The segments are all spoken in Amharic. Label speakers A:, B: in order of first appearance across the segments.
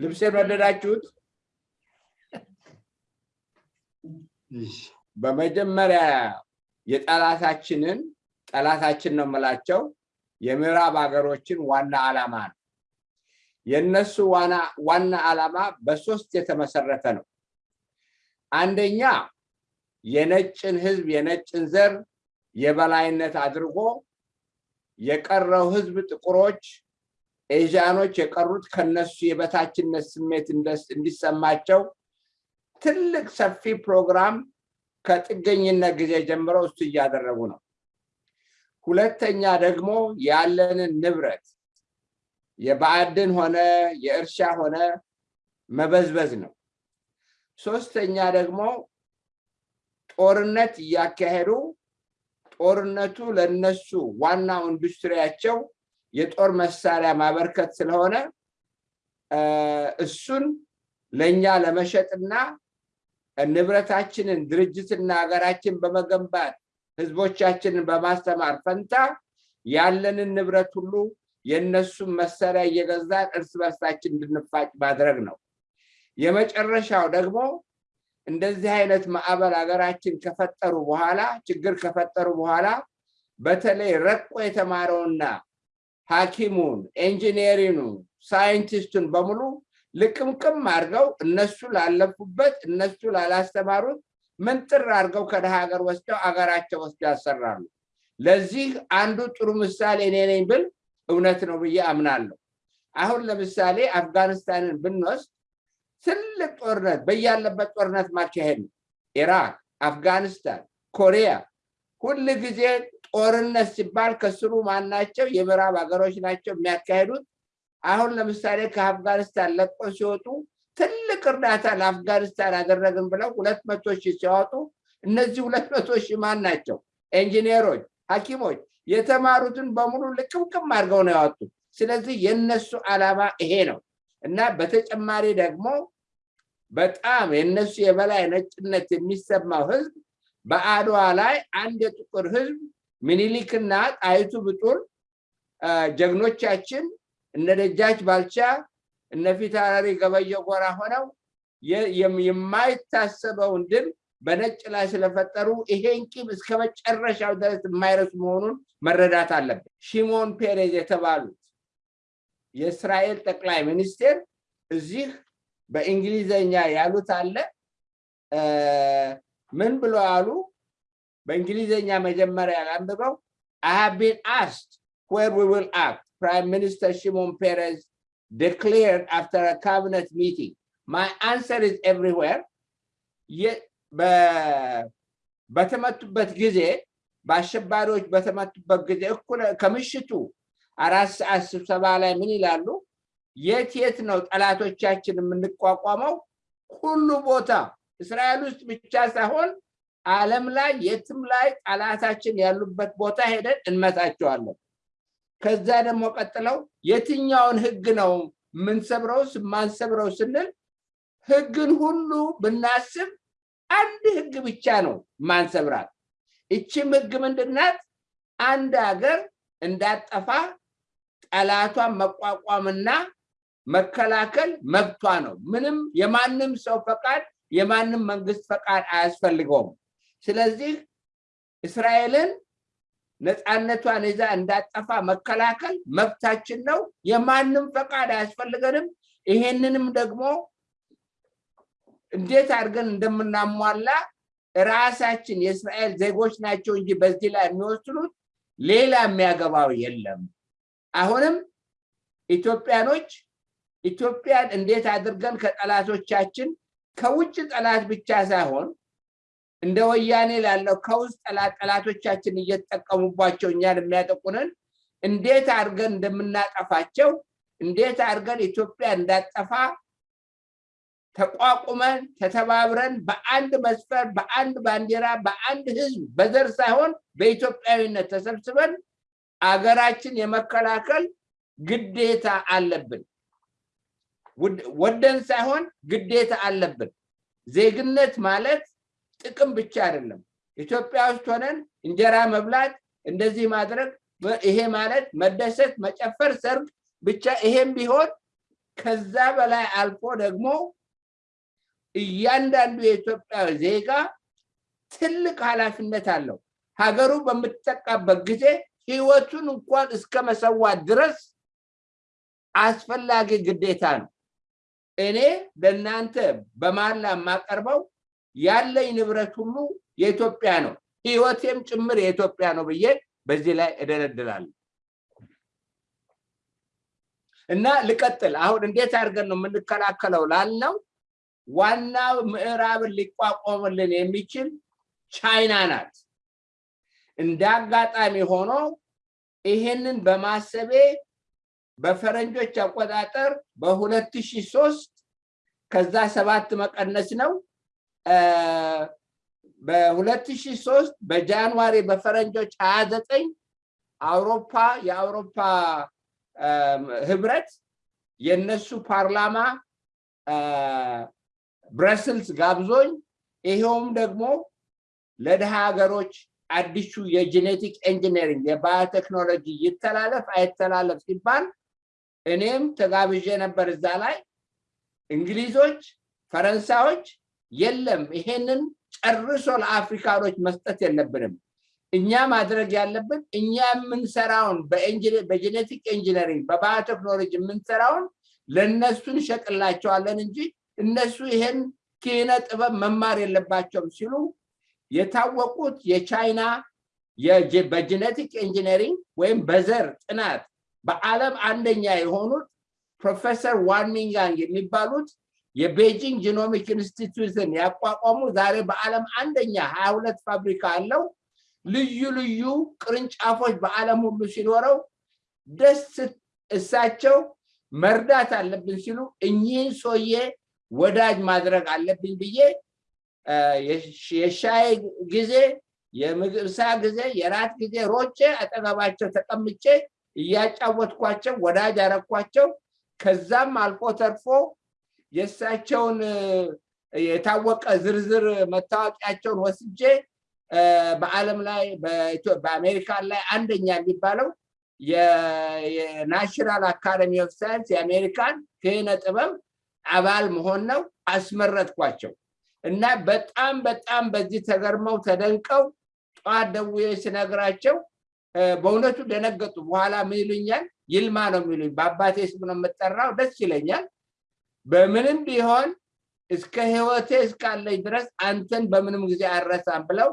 A: ልብሴን ወደዳችሁት? በመጀመሪያ የጠላታችንን ጠላታችን ነው የምላቸው የምዕራብ ሀገሮችን ዋና ዓላማ ነው። የእነሱ ዋና ዓላማ በሶስት የተመሰረተ ነው። አንደኛ የነጭን ህዝብ የነጭን ዘር የበላይነት አድርጎ የቀረው ህዝብ ጥቁሮች፣ ኤዥያኖች የቀሩት ከነሱ የበታችነት ስሜት እንዲሰማቸው ትልቅ ሰፊ ፕሮግራም ከጥገኝነት ጊዜ ጀምረው እሱ እያደረጉ ነው። ሁለተኛ ደግሞ ያለንን ንብረት የማዕድን ሆነ የእርሻ ሆነ መበዝበዝ ነው። ሶስተኛ ደግሞ ጦርነት እያካሄዱ ጦርነቱ ለነሱ ዋናው ኢንዱስትሪያቸው የጦር መሳሪያ ማበርከት ስለሆነ እሱን ለእኛ ለመሸጥና ንብረታችንን ድርጅትና ሀገራችን በመገንባት ህዝቦቻችንን በማስተማር ፈንታ ያለንን ንብረት ሁሉ የእነሱን መሳሪያ እየገዛን እርስ በርሳችን እንድንፋጭ ማድረግ ነው። የመጨረሻው ደግሞ እንደዚህ አይነት ማዕበል ሀገራችን ከፈጠሩ በኋላ ችግር ከፈጠሩ በኋላ በተለይ ረቆ የተማረውና ሐኪሙን፣ ኢንጂነሪኑ፣ ሳይንቲስቱን በሙሉ ልቅምቅም አድርገው እነሱ ላለፉበት እነሱ ላላስተማሩት ምንጥር አድርገው ከደሃ ሀገር ወስደው አገራቸው ወስደው ያሰራሉ። ለዚህ አንዱ ጥሩ ምሳሌ እኔ ነኝ ብል እውነት ነው ብዬ አምናለሁ። አሁን ለምሳሌ አፍጋኒስታንን ብንወስድ ትልቅ ጦርነት በያለበት ጦርነት ማካሄድ ነው። ኢራቅ፣ አፍጋኒስታን፣ ኮሪያ ሁል ጊዜ ጦርነት ሲባል ከስሩ ማናቸው የምዕራብ ሀገሮች ናቸው የሚያካሄዱት። አሁን ለምሳሌ ከአፍጋኒስታን ለቆ ሲወጡ ትልቅ እርዳታ ለአፍጋኒስታን አደረግን ብለው ሁለት መቶ ሺህ ሲያወጡ እነዚህ ሁለት መቶ ሺህ ማን ናቸው? ኢንጂነሮች፣ ሐኪሞች የተማሩትን በሙሉ ልቅምቅም አድርገው ነው ያወጡት። ስለዚህ የነሱ ዓላማ ይሄ ነው እና በተጨማሪ ደግሞ በጣም የነሱ የበላይ ነጭነት የሚሰማው ህዝብ በአድዋ ላይ አንድ የጥቁር ህዝብ ምኒልክና ጣይቱ ብጡል ጀግኖቻችን እነ ደጃች ባልቻ እነ ፊታውራሪ ገበየሁ ጎራ ሆነው የማይታሰበውን ድል በነጭ ላይ ስለፈጠሩ ይሄን ቂም እስከ መጨረሻው ድረስ የማይረሱ መሆኑን መረዳት አለብን። ሺሞን ፔሬዝ የተባሉት የእስራኤል ጠቅላይ ሚኒስቴር እዚህ በእንግሊዘኛ ያሉት አለ። ምን ብሎ አሉ? በእንግሊዘኛ መጀመሪያ ላንብበው። I have been asked where we will act. Prime Minister Shimon Peres declared after a cabinet meeting. My answer is everywhere. በተመቱበት ጊዜ በአሸባሪዎች በተመቱበት ጊዜ እኩለ ከምሽቱ አራት ሰዓት ስብሰባ ላይ ምን ይላሉ? የት የት ነው ጠላቶቻችን የምንቋቋመው? ሁሉ ቦታ እስራኤል ውስጥ ብቻ ሳይሆን ዓለም ላይ የትም ላይ ጠላታችን ያሉበት ቦታ ሄደን እንመታቸዋለን። ከዛ ደግሞ ቀጥለው የትኛውን ህግ ነው የምንሰብረው ማንሰብረው ስንል ህግን ሁሉ ብናስብ አንድ ህግ ብቻ ነው ማንሰብራት። እችም ህግ ምንድናት? አንድ ሀገር እንዳጠፋ ጠላቷን መቋቋምና መከላከል መብቷ ነው። ምንም የማንም ሰው ፈቃድ የማንም መንግስት ፈቃድ አያስፈልገውም። ስለዚህ እስራኤልን ነፃነቷን ይዛ እንዳጠፋ መከላከል መብታችን ነው። የማንም ፈቃድ አያስፈልገንም። ይሄንንም ደግሞ እንዴት አድርገን እንደምናሟላ ራሳችን የእስራኤል ዜጎች ናቸው እንጂ በዚህ ላይ የሚወስኑት ሌላ የሚያገባው የለም። አሁንም ኢትዮጵያኖች ኢትዮጵያን እንዴት አድርገን ከጠላቶቻችን ከውጭ ጠላት ብቻ ሳይሆን እንደ ወያኔ ላለው ከውስጥ ጠላት ጠላቶቻችን እየተጠቀሙባቸው እኛን የሚያጠቁንን እንዴት አድርገን እንደምናጠፋቸው እንዴት አድርገን ኢትዮጵያ እንዳጠፋ ተቋቁመን ተተባብረን በአንድ መስፈር በአንድ ባንዲራ በአንድ ህዝብ በዘር ሳይሆን በኢትዮጵያዊነት ተሰብስበን አገራችን የመከላከል ግዴታ አለብን። ወደን ሳይሆን ግዴታ አለብን። ዜግነት ማለት ጥቅም ብቻ አይደለም። ኢትዮጵያ ውስጥ ሆነን እንጀራ መብላት፣ እንደዚህ ማድረግ፣ ይሄ ማለት መደሰት፣ መጨፈር፣ ሰርግ ብቻ ይሄም ቢሆን ከዛ በላይ አልፎ ደግሞ እያንዳንዱ የኢትዮጵያ ዜጋ ትልቅ ኃላፊነት አለው። ሀገሩ በምትጠቃበት ጊዜ ህይወቱን እንኳን እስከ መሰዋት ድረስ አስፈላጊ ግዴታ ነው። እኔ ለእናንተ በማላ የማቀርበው ያለኝ ንብረት ሁሉ የኢትዮጵያ ነው፣ ህይወቴም ጭምር የኢትዮጵያ ነው ብዬ በዚህ ላይ እደለድላለሁ። እና ልቀጥል። አሁን እንዴት አድርገን ነው የምንከላከለው ላልነው ዋናው ምዕራብን ሊቋቋምልን የሚችል ቻይና ናት። እንደ አጋጣሚ ሆኖ ይሄንን በማሰቤ በፈረንጆች አቆጣጠር በሁለት ሺህ ሶስት ከዛ ሰባት መቀነስ ነው። በሁለት ሺህ ሶስት በ January በፈረንጆች ሀያ ዘጠኝ አውሮፓ የአውሮፓ ህብረት የነሱ ፓርላማ ብረስልስ ጋብዞኝ ይሄውም ደግሞ ለድሃ ሀገሮች አዲሱ የ genetic engineering የ biotechnology ይተላለፍ አይተላለፍ ሲባል እኔም ተጋብዤ ነበር እዛ ላይ። እንግሊዞች ፈረንሳዮች የለም ይሄንን ጨርሶ ለአፍሪካኖች መስጠት የለብንም። እኛ ማድረግ ያለብን እኛ የምንሰራውን በ genetic engineering በ biotechnology የምንሰራውን ለእነሱ እንሸጥላቸዋለን እንጂ እነሱ ይሄን ኪነ ጥበብ መማር የለባቸውም ሲሉ የታወቁት የቻይና በ genetic engineering ወይም በዘር ጥናት በዓለም አንደኛ የሆኑት ፕሮፌሰር ዋንሚንጋንግ የሚባሉት የ Beijing Genomic Institute ን ያቋቋሙ ዛሬ በዓለም አንደኛ ሀያ ሁለት ፋብሪካ አለው። ልዩ ልዩ ቅርንጫፎች በዓለም ሁሉ ሲኖረው ደስ እሳቸው መርዳት አለብን ሲሉ እኚህን ሰውዬ ወዳጅ ማድረግ አለብኝ ብዬ የሻይ ጊዜ የምሳ ጊዜ የራት ጊዜ ሮጬ አጠገባቸው ተቀምጬ እያጫወትኳቸው ወዳጅ አረኳቸው። ከዛም አልፎ ተርፎ የእሳቸውን የታወቀ ዝርዝር መታወቂያቸውን ወስጄ በዓለም ላይ በአሜሪካን ላይ አንደኛ የሚባለው የ National Academy of Science የአሜሪካን ኪነ ጥበብ አባል መሆን ነው። አስመረጥኳቸው እና በጣም በጣም በዚህ ተገርመው ተደንቀው ጠዋት ደውዬ ስነግራቸው በእውነቱ ደነገጡ። በኋላ ምን ይሉኛል? ይልማ ነው የሚሉኝ። በአባቴ ስም ነው የምጠራው። ደስ ይለኛል። በምንም ቢሆን እስከ ህይወቴ እስካለኝ ድረስ አንተን በምንም ጊዜ አረሳም ብለው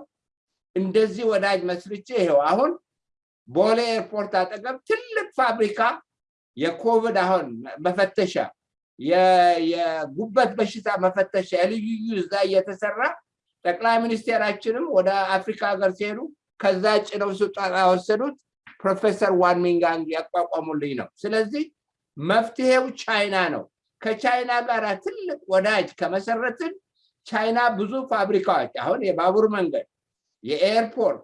A: እንደዚህ ወዳጅ መስርቼ ይሄው አሁን ቦሌ ኤርፖርት አጠገብ ትልቅ ፋብሪካ የኮቪድ አሁን መፈተሻ የጉበት በሽታ መፈተሻ የልዩ እዛ እየተሰራ ጠቅላይ ሚኒስቴራችንም ወደ አፍሪካ ሀገር ሲሄዱ ከዛ ጭነው ስልጠና ወሰዱት ፕሮፌሰር ዋንሚንጋንግ ያቋቋሙልኝ ነው። ስለዚህ መፍትሄው ቻይና ነው። ከቻይና ጋር ትልቅ ወዳጅ ከመሰረትን ቻይና ብዙ ፋብሪካዎች አሁን የባቡር መንገድ፣ የ airport፣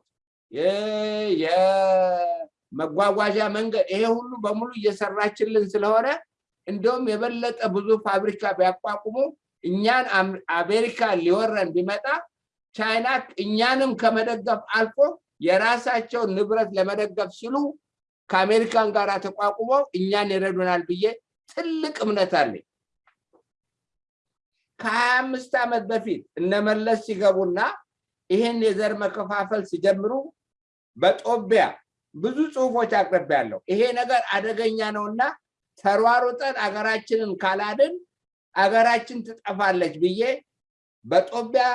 A: የመጓጓዣ መንገድ ይሄ ሁሉ በሙሉ እየሰራችልን ስለሆነ እንዲሁም የበለጠ ብዙ ፋብሪካ ቢያቋቁሙ እኛን አሜሪካ ሊወረን ቢመጣ ቻይና እኛንም ከመደገፍ አልፎ የራሳቸውን ንብረት ለመደገፍ ሲሉ ከአሜሪካን ጋር ተቋቁመው እኛን ይረዱናል ብዬ ትልቅ እምነት አለኝ። ከሀያ አምስት ዓመት በፊት እነመለስ ሲገቡና ይህን የዘር መከፋፈል ሲጀምሩ በጦቢያ ብዙ ጽሁፎች አቅርቤያለሁ። ይሄ ነገር አደገኛ ነውና ተሯሩጠን አገራችንን ካላድን አገራችን ትጠፋለች ብዬ በጦቢያ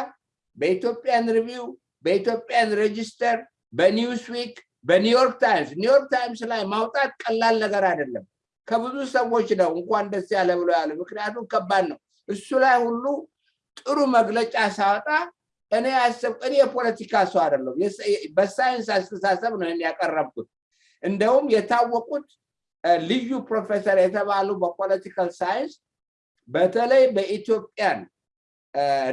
A: በኢትዮጵያን ሪቪው በኢትዮጵያን ሬጂስተር በኒውስዊክ በኒውዮርክ ታይምስ ኒውዮርክ ታይምስ ላይ ማውጣት ቀላል ነገር አይደለም። ከብዙ ሰዎች ነው እንኳን ደስ ያለ ብሎ ያለ። ምክንያቱም ከባድ ነው። እሱ ላይ ሁሉ ጥሩ መግለጫ ሳወጣ እኔ ያሰብ እኔ የፖለቲካ ሰው አይደለም፣ በሳይንስ አስተሳሰብ ነው ያቀረብኩት። እንደውም የታወቁት ልዩ ፕሮፌሰር የተባሉ በ political science በተለይ በ Ethiopian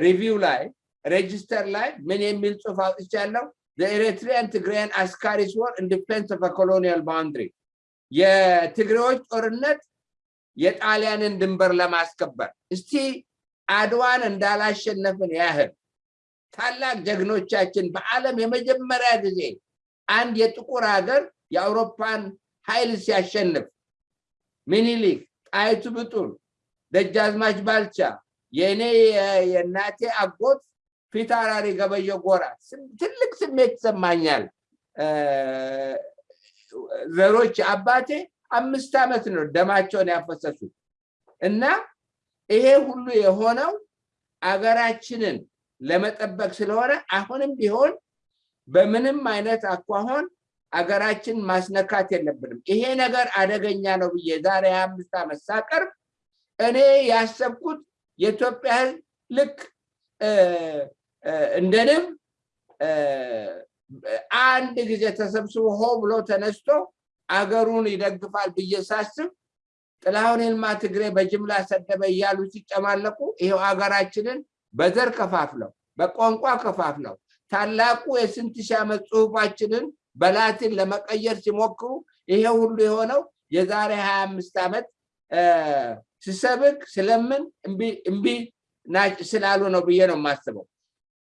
A: Review ላይ Register ላይ ምን የሚል ጽሑፍ አውጥቻለሁ? Eritrean Tigrayan Askaris war in defense of colonial boundary የትግሬዎች ጦርነት የጣሊያንን ድንበር ለማስከበር። እስቲ አድዋን እንዳላሸነፍን ያህል ታላቅ ጀግኖቻችን በዓለም የመጀመሪያ ጊዜ አንድ የጥቁር ሀገር የአውሮፓን ኃይል ሲያሸንፍ ሚኒሊክ፣ ጣይቱ ብጡል፣ ደጃዝማች ባልቻ የእኔ የእናቴ አጎት ፊት አውራሪ ገበየ ጎራ ትልቅ ስሜት ይሰማኛል። ዘሮች አባቴ አምስት ዓመት ነው ደማቸውን ያፈሰሱት እና ይሄ ሁሉ የሆነው አገራችንን ለመጠበቅ ስለሆነ አሁንም ቢሆን በምንም አይነት አኳኋን አገራችን ማስነካት የለብንም። ይሄ ነገር አደገኛ ነው ብዬ ዛሬ ሀያ አምስት ዓመት ሳቀርብ እኔ ያሰብኩት የኢትዮጵያ ሕዝብ ልክ እንደ አንድ ጊዜ ተሰብስቦ ሆ ብሎ ተነስቶ አገሩን ይደግፋል ብዬ ሳስብ ጥላሁን ይልማ ትግሬ በጅምላ ሰደበ እያሉ ሲጨማለቁ ይሄው ሀገራችንን በዘር ከፋፍለው በቋንቋ ከፋፍለው ታላቁ የስንት ሺህ ዓመት ጽሁፋችንን በላቲን ለመቀየር ሲሞክሩ ይሄ ሁሉ የሆነው የዛሬ ሀያ አምስት ዓመት ስሰብክ ስለምን እምቢ ስላሉ ነው ብዬ ነው የማስበው።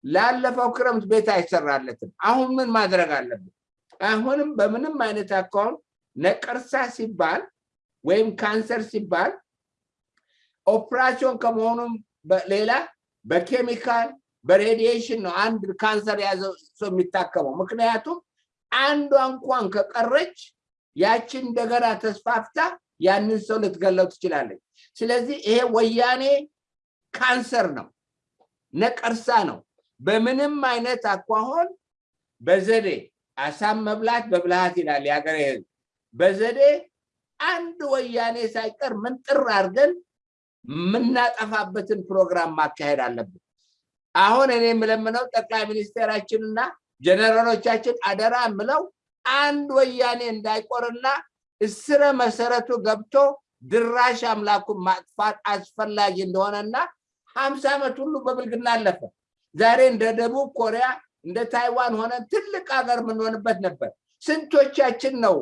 A: ላለፈው ክረምት ቤት አይሰራለትም። አሁን ምን ማድረግ አለብን? አሁንም በምንም አይነት account ነቀርሳ ሲባል ወይም ካንሰር ሲባል ኦፕራሲዮን ከመሆኑም ሌላ በኬሚካል በ radiation ነው አንድ ካንሰር የያዘው ሰው የሚታከመው። ምክንያቱም አንዷ እንኳን ከቀረች ያችን እንደገና ተስፋፍታ ያንን ሰው ልትገለው ትችላለች። ስለዚህ ይሄ ወያኔ ካንሰር ነው፣ ነቀርሳ ነው። በምንም አይነት አኳሆን በዘዴ አሳም መብላት በብልሃት ይላል የሀገሬ ሕዝብ። በዘዴ አንድ ወያኔ ሳይቀር ምንጥር አድርገን የምናጠፋበትን ፕሮግራም ማካሄድ አለብን። አሁን እኔ የምለምነው ጠቅላይ ሚኒስቴራችንና ጀነራሎቻችን አደራ የምለው አንድ ወያኔ እንዳይቆርና እስረ መሰረቱ ገብቶ ድራሽ አምላኩን ማጥፋት አስፈላጊ እንደሆነና ሀምሳ ዓመት ሁሉ በብልግና አለፈ። ዛሬ እንደ ደቡብ ኮሪያ እንደ ታይዋን ሆነን ትልቅ ሀገር የምንሆንበት ነበር። ስንቶቻችን ነው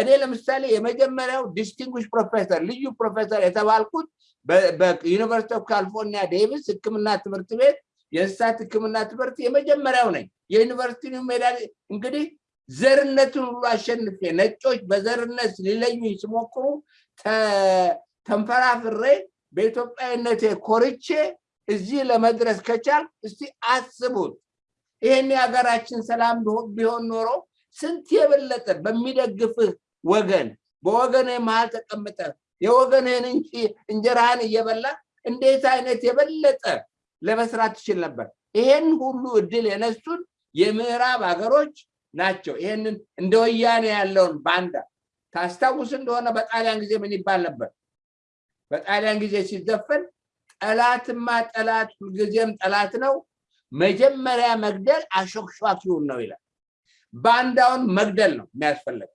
A: እኔ ለምሳሌ የመጀመሪያው distinguished professor ልዩ ፕሮፌሰር የተባልኩት በ University of California Davis ሕክምና ትምህርት ቤት የእንስሳት ሕክምና ትምህርት የመጀመሪያው ነኝ። የዩኒቨርሲቲ ሜዳ እንግዲህ ዘርነትን ሁሉ አሸንፌ ነጮች በዘርነት ሊለዩኝ ሲሞክሩ ተንፈራፍሬ በኢትዮጵያዊነቴ ኮርቼ እዚህ ለመድረስ ከቻል እስቲ አስቡት። ይህን የሀገራችን ሰላም ቢሆን ኖሮ ስንት የበለጠ በሚደግፍህ ወገን በወገንህ መሀል ተቀምጠ የወገንህን እንጀራህን እየበላ እንዴት አይነት የበለጠ ለመስራት ትችል ነበር። ይሄን ሁሉ እድል የነሱን የምዕራብ ሀገሮች ናቸው። ይሄንን እንደ ወያኔ ያለውን ባንዳ ታስታውስ እንደሆነ በጣሊያን ጊዜ ምን ይባል ነበር? በጣሊያን ጊዜ ሲዘፈን ጠላትማ ጠላት ሁልጊዜም ጠላት ነው፣ መጀመሪያ መግደል አሾክሿኪውን ነው ይላል። ባንዳውን መግደል ነው የሚያስፈልገው።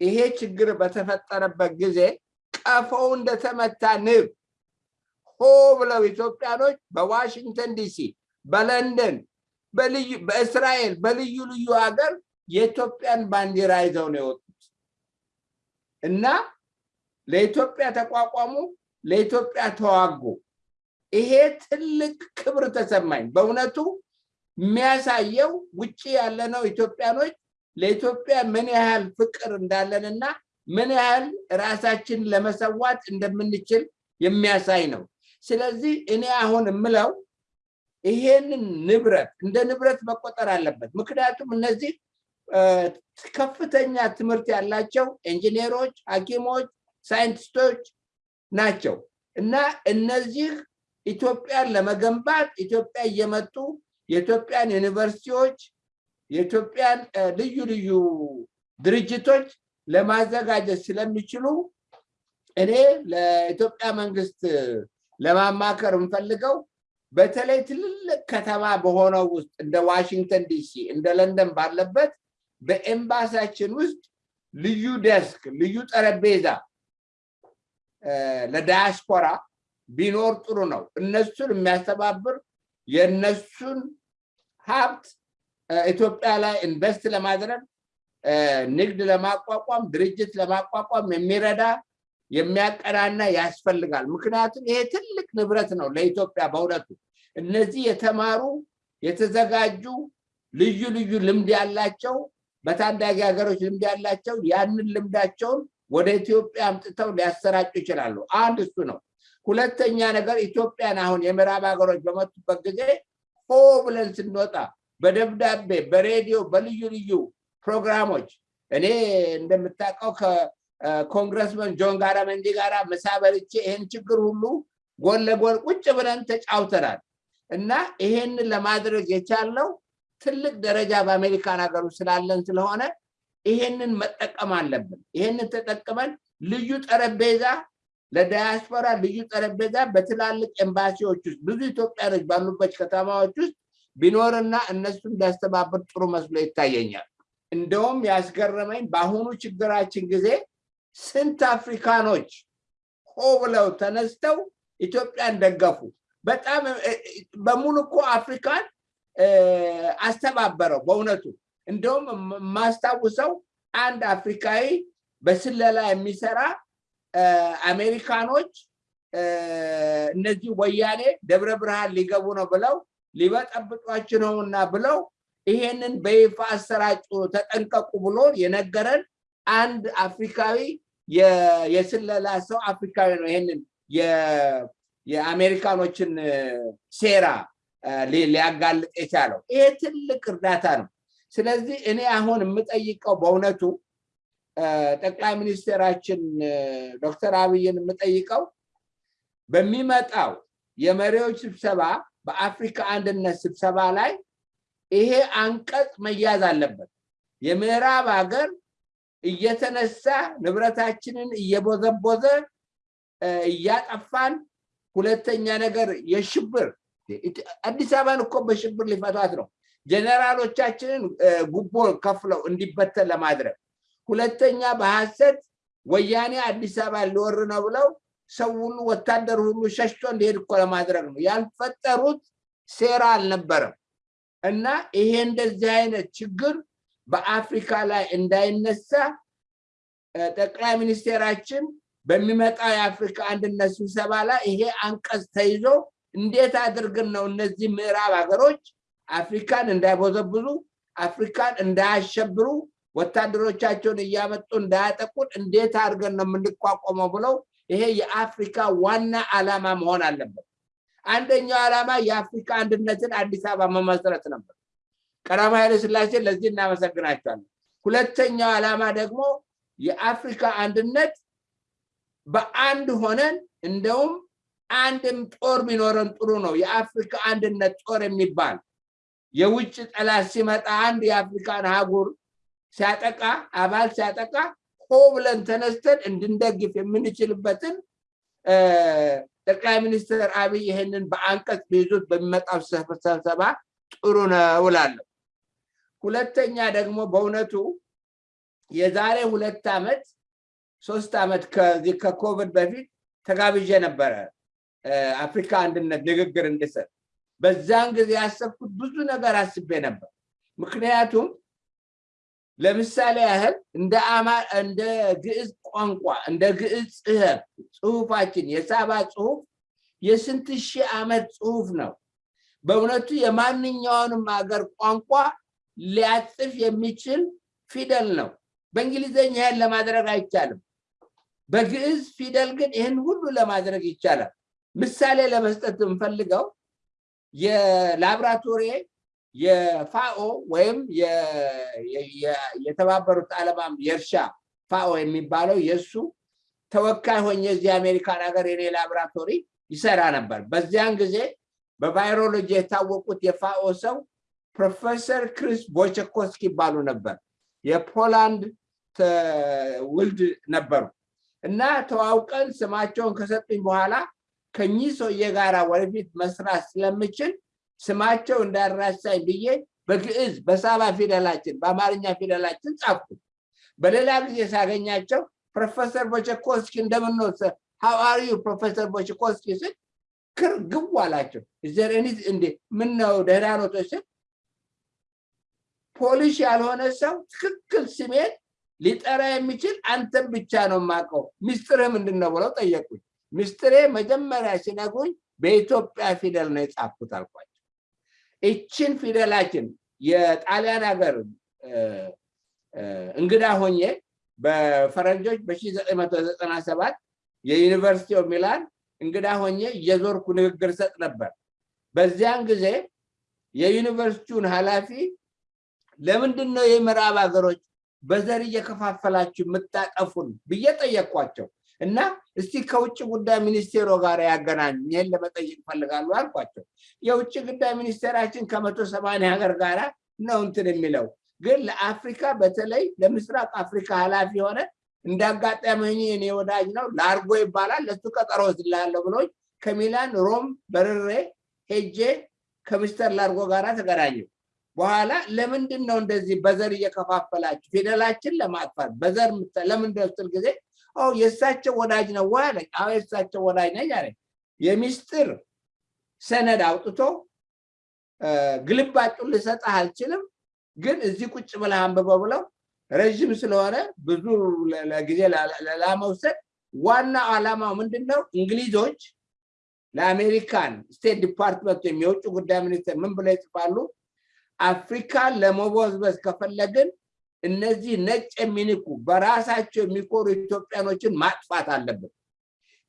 A: ይሄ ችግር በተፈጠረበት ጊዜ ቀፎው እንደተመታ ንብ ሆ ብለው ኢትዮጵያኖች በዋሽንግተን ዲሲ፣ በለንደን፣ በእስራኤል በልዩ ልዩ ሀገር የኢትዮጵያን ባንዲራ ይዘው ነው የወጡት እና ለኢትዮጵያ ተቋቋሙ፣ ለኢትዮጵያ ተዋጉ። ይሄ ትልቅ ክብር ተሰማኝ። በእውነቱ የሚያሳየው ውጭ ያለነው ኢትዮጵያኖች ለኢትዮጵያ ምን ያህል ፍቅር እንዳለንና ምን ያህል ራሳችን ለመሰዋት እንደምንችል የሚያሳይ ነው። ስለዚህ እኔ አሁን የምለው ይሄንን ንብረት እንደ ንብረት መቆጠር አለበት። ምክንያቱም እነዚህ ከፍተኛ ትምህርት ያላቸው ኢንጂነሮች፣ ሐኪሞች፣ ሳይንቲስቶች ናቸው። እና እነዚህ ኢትዮጵያን ለመገንባት ኢትዮጵያ እየመጡ የኢትዮጵያን ዩኒቨርሲቲዎች የኢትዮጵያን ልዩ ልዩ ድርጅቶች ለማዘጋጀት ስለሚችሉ እኔ ለኢትዮጵያ መንግስት ለማማከር የምፈልገው በተለይ ትልልቅ ከተማ በሆነው ውስጥ እንደ ዋሽንግተን ዲሲ እንደ ለንደን ባለበት በኤምባሲያችን ውስጥ ልዩ ደስክ ልዩ ጠረጴዛ ለዳያስፖራ ቢኖር ጥሩ ነው። እነሱን የሚያስተባብር የእነሱን ሀብት ኢትዮጵያ ላይ ኢንቨስት ለማድረግ ንግድ ለማቋቋም ድርጅት ለማቋቋም የሚረዳ የሚያቀናና ያስፈልጋል። ምክንያቱም ይሄ ትልቅ ንብረት ነው ለኢትዮጵያ በእውነቱ እነዚህ የተማሩ የተዘጋጁ ልዩ ልዩ ልምድ ያላቸው በታዳጊ ሀገሮች ልምድ ያላቸው ያንን ልምዳቸውን ወደ ኢትዮጵያ አምጥተው ሊያሰራጩ ይችላሉ። አንድ እሱ ነው። ሁለተኛ ነገር ኢትዮጵያን አሁን የምዕራብ ሀገሮች በመጡበት ጊዜ ሆ ብለን ስንወጣ በደብዳቤ በሬዲዮ በልዩ ልዩ ፕሮግራሞች እኔ እንደምታውቀው ከኮንግረስመን ጆን ጋራመንዲ ጋራ ምሳ በልቼ ይህን ችግር ሁሉ ጎን ለጎን ቁጭ ብለን ተጫውተናል እና ይሄንን ለማድረግ የቻለው ትልቅ ደረጃ በአሜሪካን ሀገሩ ስላለን ስለሆነ ይሄንን መጠቀም አለብን። ይሄንን ተጠቅመን ልዩ ጠረጴዛ ለዳያስፖራ ልዩ ጠረጴዛ በትላልቅ ኤምባሲዎች ውስጥ ብዙ ኢትዮጵያኖች ባሉበት ከተማዎች ውስጥ ቢኖርና እነሱን ቢያስተባብር ጥሩ መስሎ ይታየኛል። እንደውም ያስገረመኝ በአሁኑ ችግራችን ጊዜ ስንት አፍሪካኖች ሆ ብለው ተነስተው ኢትዮጵያን ደገፉ። በጣም በሙሉ እኮ አፍሪካን አስተባበረው በእውነቱ። እንደውም የማስታውሰው አንድ አፍሪካዊ በስለላ የሚሰራ አሜሪካኖች እነዚህ ወያኔ ደብረ ብርሃን ሊገቡ ነው ብለው ሊበጠብጧችሁ ነውና ብለው ይሄንን በይፋ አሰራጩ፣ ተጠንቀቁ ብሎ የነገረን አንድ አፍሪካዊ የስለላ ሰው አፍሪካዊ ነው። ይሄንን የአሜሪካኖችን ሴራ ሊያጋልጥ የቻለው ይሄ ትልቅ እርዳታ ነው። ስለዚህ እኔ አሁን የምጠይቀው በእውነቱ ጠቅላይ ሚኒስትራችን ዶክተር አብይን የምጠይቀው በሚመጣው የመሪዎች ስብሰባ በአፍሪካ አንድነት ስብሰባ ላይ ይሄ አንቀጽ መያዝ አለበት። የምዕራብ ሀገር እየተነሳ ንብረታችንን እየቦዘቦዘ እያጠፋን፣ ሁለተኛ ነገር የሽብር አዲስ አበባን እኮ በሽብር ሊፈቷት ነው። ጀነራሎቻችንን ጉቦ ከፍለው እንዲበተን ለማድረግ ሁለተኛ በሐሰት ወያኔ አዲስ አበባ ሊወር ነው ብለው ሰው ሁሉ ወታደር ሁሉ ሸሽቶ እንዲሄድ እኮ ለማድረግ ነው። ያልፈጠሩት ሴራ አልነበረም። እና ይሄ እንደዚህ አይነት ችግር በአፍሪካ ላይ እንዳይነሳ ጠቅላይ ሚኒስቴራችን በሚመጣው የአፍሪካ አንድነት ስብሰባ ላይ ይሄ አንቀጽ ተይዞ እንዴት አድርገን ነው እነዚህ ምዕራብ ሀገሮች አፍሪካን እንዳይቦዘብዙ አፍሪካን እንዳያሸብሩ ወታደሮቻቸውን እያመጡ እንዳያጠቁን እንዴት አድርገን ነው የምንቋቋመው ብለው ይሄ የአፍሪካ ዋና ዓላማ መሆን አለበት። አንደኛው ዓላማ የአፍሪካ አንድነትን አዲስ አበባ መመስረት ነበር። ቀዳማዊ ኃይለ ሥላሴ ለዚህ እናመሰግናቸዋለን። ሁለተኛው ዓላማ ደግሞ የአፍሪካ አንድነት በአንድ ሆነን እንደውም አንድም ጦር ቢኖረን ጥሩ ነው። የአፍሪካ አንድነት ጦር የሚባል የውጭ ጠላት ሲመጣ አንድ የአፍሪካን አህጉር ሲያጠቃ አባል ሲያጠቃ ሆ ብለን ተነስተን እንድንደግፍ የምንችልበትን ጠቅላይ ሚኒስትር አብይ ይህንን በአንቀጽ ቢይዙት በሚመጣው ስብሰባ ጥሩ ነው እላለሁ። ሁለተኛ ደግሞ በእውነቱ የዛሬ ሁለት ዓመት ሶስት ዓመት ከዚህ ከኮቪድ በፊት ተጋብዤ ነበረ አፍሪካ አንድነት ንግግር እንድሰጥ። በዛን ጊዜ ያሰብኩት ብዙ ነገር አስቤ ነበር። ምክንያቱም ለምሳሌ ያህል እንደ ግዕዝ ቋንቋ እንደ ግዕዝ ጽሕፈት ጽሁፋችን የሳባ ጽሁፍ የስንት ሺህ ዓመት ጽሁፍ ነው። በእውነቱ የማንኛውንም ሀገር ቋንቋ ሊያጽፍ የሚችል ፊደል ነው። በእንግሊዝኛ ይህን ለማድረግ አይቻልም። በግዕዝ ፊደል ግን ይህን ሁሉ ለማድረግ ይቻላል። ምሳሌ ለመስጠት የምፈልገው የላብራቶሪ የፋኦ ወይም የተባበሩት ዓለማም የእርሻ ፋኦ የሚባለው የእሱ ተወካይ ሆኜ እዚህ አሜሪካን ሀገር የኔ ላብራቶሪ ይሰራ ነበር። በዚያን ጊዜ በ virology የታወቁት የ FAO ሰው ፕሮፌሰር ክሪስ ቦቸኮስኪ ይባሉ ነበር። የፖላንድ ውልድ ነበሩ እና ተዋውቀን ስማቸውን ከሰጡኝ በኋላ ከኚህ ሰውዬ ጋራ ወደፊት መስራት ስለምችል ስማቸው እንዳይረሳኝ ብዬ በግዕዝ በሳባ ፊደላችን በአማርኛ ፊደላችን ጻፍኩ። በሌላ ጊዜ ሳገኛቸው ፕሮፌሰር ቦቸኮስኪ እንደምንወሰ ሀዋሪዩ ፕሮፌሰር ቦቸኮስኪ ስል ክር ግቡ አላቸው። ዘርኒ እንዴ ምን ነው ደህና ኖት ስል ፖሊሽ ያልሆነ ሰው ትክክል ስሜን ሊጠራ የሚችል አንተን ብቻ ነው የማውቀው፣ ሚስጥርህ ምንድን ነው ብለው ጠየቁኝ። ሚስጥሬ መጀመሪያ ሲነግሩኝ በኢትዮጵያ ፊደል ነው የጻፍኩት አልኳቸው። ይችን ፊደላችን የጣሊያን ሀገር እንግዳ ሆኜ በፈረንጆች በ1997 የ University of Milan እንግዳ ሆኜ እየዞርኩ ንግግር እሰጥ ነበር። በዚያን ጊዜ የዩኒቨርሲቲውን ኃላፊ ለምንድን ነው የምዕራብ ሀገሮች በዘር እየከፋፈላችሁ የምታጠፉን ብዬ ጠየቅኳቸው እና እስቲ ከውጭ ጉዳይ ሚኒስቴሮ ጋር ያገናኙ ይህን ለመጠየቅ እፈልጋለሁ አልኳቸው። የውጭ ጉዳይ ሚኒስቴራችን ከመቶ ሰማንያ ሀገር ጋር ነው እንትን የሚለው ግን ለአፍሪካ በተለይ ለምስራቅ አፍሪካ ኃላፊ የሆነ እንዳጋጠመኝ እኔ ወዳጅ ነው ላርጎ ይባላል ለሱ ቀጠሮ ወስድልሃለሁ ብሎኝ ከሚላን ሮም በርሬ ሄጄ ከሚስተር ላርጎ ጋር ተገናኘው። በኋላ ለምንድን ነው እንደዚህ በዘር እየከፋፈላችሁ ፊደላችን ለማጥፋት በዘር ለምን ስትል ጊዜ የእሳቸው ወዳጅ ነው ወይ አለኝ። አዎ የእሳቸው ወዳጅ ነኝ አለኝ። የሚስጥር ሰነድ አውጥቶ ግልባጩን ልሰጥህ አልችልም፣ ግን እዚህ ቁጭ ብለህ አንብበው ብለው ረዥም ስለሆነ ብዙ ጊዜ ላመውሰድ ዋና ዓላማው ምንድን ነው? እንግሊዞች ለአሜሪካን State Department የውጭ ጉዳይ ሚኒስቴር ምን ብለው ይጽፋሉ? አፍሪካን ለመቦዝበዝ ከፈለግን እነዚህ ነጭ የሚንቁ በራሳቸው የሚኮሩ ኢትዮጵያኖችን ማጥፋት አለብን።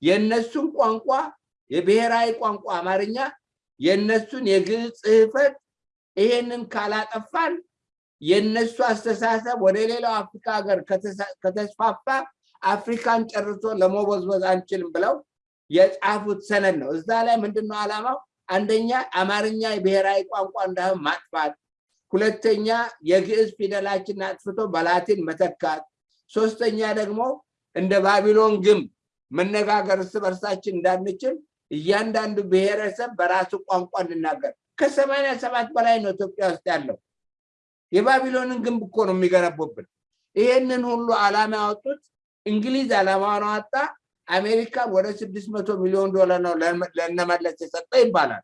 A: የእነሱን ቋንቋ የብሔራዊ ቋንቋ አማርኛ፣ የእነሱን የግዕዝ ጽሕፈት ይሄንን ካላጠፋን የእነሱ አስተሳሰብ ወደ ሌላው አፍሪካ ሀገር ከተስፋፋ አፍሪካን ጨርሶ ለመቦዝበዝ አንችልም ብለው የጻፉት ሰነድ ነው። እዛ ላይ ምንድነው ዓላማው? አንደኛ አማርኛ የብሔራዊ ቋንቋ እንዳይሆን ማጥፋት፣ ሁለተኛ የግዕዝ ፊደላችን አጥፍቶ በላቲን መተካት፣ ሶስተኛ ደግሞ እንደ ባቢሎን ግንብ መነጋገር እርስ በርሳችን እንዳንችል እያንዳንዱ ብሔረሰብ በራሱ ቋንቋ እንናገር። ከሰማንያ ሰባት በላይ ነው ኢትዮጵያ ውስጥ ያለው። የባቢሎንን ግንብ እኮ ነው የሚገነቡብን። ይሄንን ሁሉ ዓላማ ያወጡት እንግሊዝ ዓላማውን አወጣ። አሜሪካን ወደ ስድስት መቶ ሚሊዮን ዶላር ነው ለነመለስ የሰጠ ይባላል።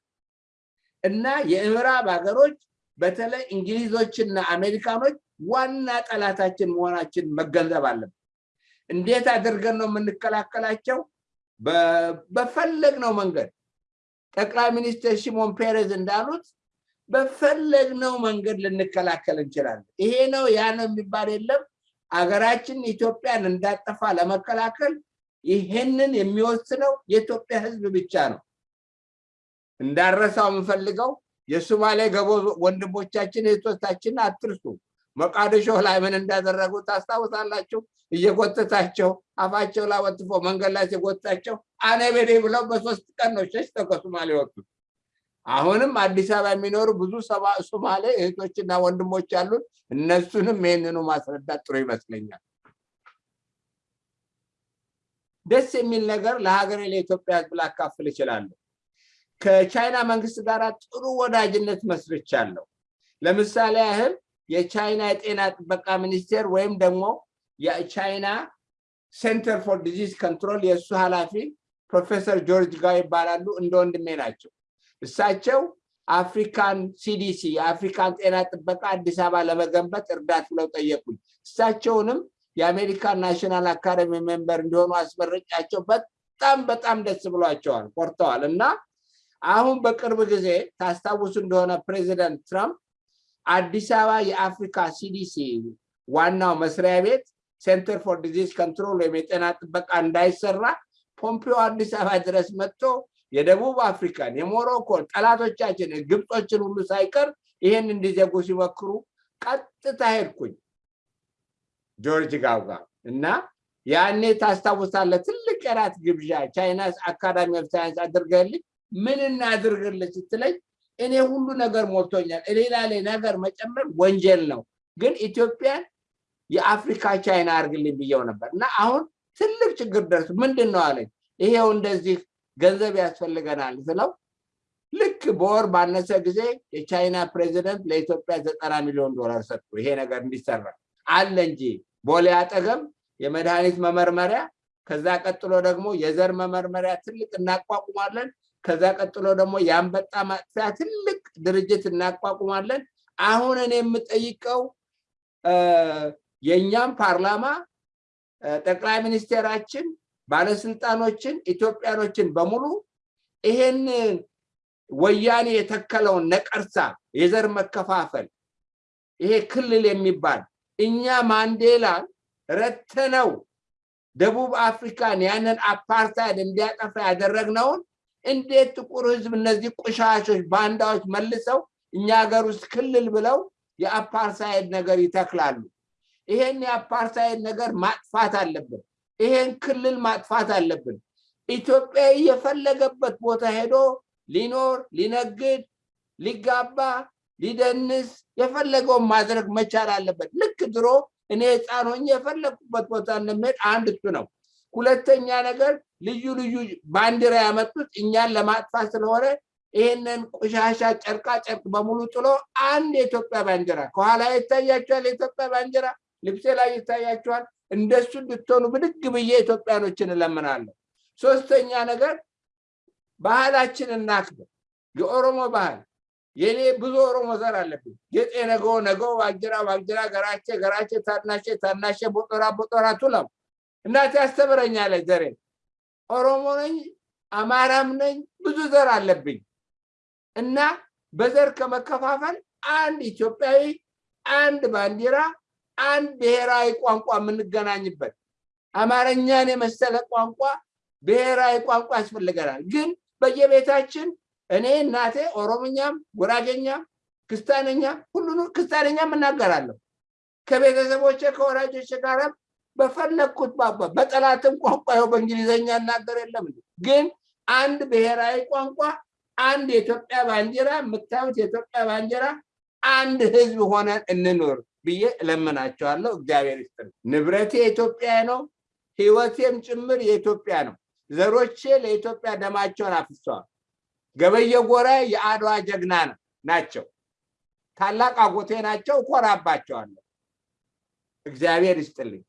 A: እና የምዕራብ ሀገሮች በተለይ እንግሊዞችና አሜሪካኖች ዋና ጠላታችን መሆናችን መገንዘብ አለብን። እንዴት አድርገን ነው የምንከላከላቸው? በፈለግነው መንገድ ጠቅላይ ሚኒስትር ሽሞን ፔሬዝ እንዳሉት በፈለግነው መንገድ ልንከላከል እንችላለን። ይሄ ነው ያ ነው የሚባል የለም። አገራችን ኢትዮጵያን እንዳጠፋ ለመከላከል ይሄንን የሚወስነው የኢትዮጵያ ሕዝብ ብቻ ነው። እንዳረሳው የምፈልገው የሶማሌ ገቦ ወንድሞቻችን እህቶቻችን አትርሱ። መቃደሾ ላይ ምን እንዳደረጉ ታስታውሳላችሁ? እየጎተታቸው አፋቸው ላይ ወጥፎ መንገድ ላይ ሲጎትታቸው አነቤዴ ብለው በሶስት ቀን ነው ሸሽተው ከሶማሌ ወጡት። አሁንም አዲስ አበባ የሚኖሩ ብዙ ሶማሌ እህቶችና ወንድሞች አሉን። እነሱንም ይህንኑ ማስረዳት ጥሩ ይመስለኛል። ደስ የሚል ነገር ለሀገሬ ለኢትዮጵያ ህዝብ ላካፍል እችላለሁ። ከቻይና መንግስት ጋር ጥሩ ወዳጅነት መስርቻለሁ። ለምሳሌ ያህል የቻይና የጤና ጥበቃ ሚኒስቴር ወይም ደግሞ የቻይና Center for Disease Control የእሱ ኃላፊ ፕሮፌሰር ጆርጅ ጋው ይባላሉ። እንደ ወንድሜ ናቸው። እሳቸው African CDC የአፍሪካን ጤና ጥበቃ አዲስ አበባ ለመገንባት እርዳን ብለው ጠየቁኝ። እሳቸውንም የአሜሪካን National Academy member እንዲሆኑ አስመረጥኳቸው። በጣም በጣም ደስ ብሏቸዋል፣ ኮርተዋል። እና አሁን በቅርብ ጊዜ ታስታውሱ እንደሆነ ፕሬዚደንት ትራምፕ አዲስ አበባ የአፍሪካ CDC ዋናው መስሪያ ቤት Center for Disease Control ወይም የጤና ጥበቃ እንዳይሰራ ፖምፒዮ አዲስ አበባ ድረስ መጥቶ የደቡብ አፍሪካን የሞሮኮን ጠላቶቻችን ግብጾችን ሁሉ ሳይቀር ይህን እንዲዘጉ ሲመክሩ ቀጥታ ሄድኩኝ ጆርጅ ጋው ጋር እና ያኔ ታስታውሳለህ፣ ትልቅ የራት ግብዣ China Academy of Science አድርገልኝ ምን እናድርግልህ ስትለኝ እኔ ሁሉ ነገር ሞልቶኛል፣ ሌላ ነገር መጨመር ወንጀል ነው፣ ግን ኢትዮጵያን የአፍሪካ ቻይና አድርግልኝ ብየው ነበር እና አሁን ትልቅ ችግር ደርሷል ምንድን ነው አለኝ። ይሄው እንደዚህ ገንዘብ ያስፈልገናል ስለው ልክ በወር ባነሰ ጊዜ የቻይና ፕሬዚደንት ለኢትዮጵያ ዘጠና ሚሊዮን ዶላር ሰጡ። ይሄ ነገር እንዲሰራ አለ እንጂ ቦሌ አጠገብ የመድኃኒት መመርመሪያ፣ ከዛ ቀጥሎ ደግሞ የዘር መመርመሪያ ትልቅ እናቋቁማለን። ከዛ ቀጥሎ ደግሞ የአንበጣ ማጥፊያ ትልቅ ድርጅት እናቋቁማለን። አሁን እኔ የምጠይቀው የእኛም ፓርላማ ጠቅላይ ሚኒስቴራችን ባለስልጣኖችን ኢትዮጵያኖችን በሙሉ ይሄን ወያኔ የተከለውን ነቀርሳ የዘር መከፋፈል ይሄ ክልል የሚባል እኛ ማንዴላን ረተነው ደቡብ አፍሪካን ያንን አፓርታይድ እንዲያጠፋ ያደረግነውን እንዴት ጥቁር ህዝብ እነዚህ ቁሻሾች ባንዳዎች መልሰው እኛ ሀገር ውስጥ ክልል ብለው የአፓርታይድ ነገር ይተክላሉ? ይሄን የአፓርታይድ ነገር ማጥፋት አለብን። ይሄን ክልል ማጥፋት አለብን። ኢትዮጵያ የፈለገበት ቦታ ሄዶ ሊኖር፣ ሊነግድ፣ ሊጋባ፣ ሊደንስ የፈለገውን ማድረግ መቻል አለበት። ልክ ድሮ እኔ ህፃን ሆኜ የፈለግኩበት ቦታ እንደምሄድ አንድ እሱ ነው። ሁለተኛ ነገር ልዩ ልዩ ባንዲራ ያመጡት እኛን ለማጥፋት ስለሆነ ይህንን ቆሻሻ ጨርቃ ጨርቅ በሙሉ ጥሎ አንድ የኢትዮጵያ ባንዲራ ከኋላ ይታያቸዋል። የኢትዮጵያ ባንዲራ ልብሴ ላይ ይታያቸዋል። እንደሱ እንድትሆኑ ብድግ ብዬ ኢትዮጵያኖችን እለምናለሁ። ሶስተኛ ነገር ባህላችን እናክብር። የኦሮሞ ባህል የኔ ብዙ ኦሮሞ ዘር አለብኝ። ጌጤ ነገው ነገው ዋጅራ ዋጅራ ገራቼ ገራቼ ታናሼ ታናሼ ቦጦራ ቦጦራ ቱለም እናቴ ያስተምረኛለች ዘሬ። ኦሮሞ ነኝ፣ አማራም ነኝ፣ ብዙ ዘር አለብኝ። እና በዘር ከመከፋፈል አንድ ኢትዮጵያዊ፣ አንድ ባንዲራ፣ አንድ ብሔራዊ ቋንቋ የምንገናኝበት። አማርኛን የመሰለ ቋንቋ ብሔራዊ ቋንቋ ያስፈልገናል። ግን በየቤታችን እኔ እናቴ ኦሮምኛም፣ ጉራጌኛም፣ ክስታነኛም ሁሉን ክስታነኛም እናገራለሁ። ከቤተሰቦቼ ከወላጆቼ ጋርም በፈለግኩት ባባ በጠላትም ቋንቋ ይኸው በእንግሊዝኛ እናገር የለም ግን አንድ ብሔራዊ ቋንቋ አንድ የኢትዮጵያ ባንዲራ የምታዩት የኢትዮጵያ ባንዲራ አንድ ህዝብ ሆነን እንኖር ብዬ እለምናቸዋለሁ። እግዚአብሔር ይስጥልኝ። ንብረቴ የኢትዮጵያ ነው፣ ህይወቴም ጭምር የኢትዮጵያ ነው። ዘሮቼ ለኢትዮጵያ ደማቸውን አፍሰዋል። ገበየ ጎራ የአድዋ ጀግና ናቸው። ታላቅ አጎቴ ናቸው። እኮራባቸዋለሁ። እግዚአብሔር ይስጥልኝ።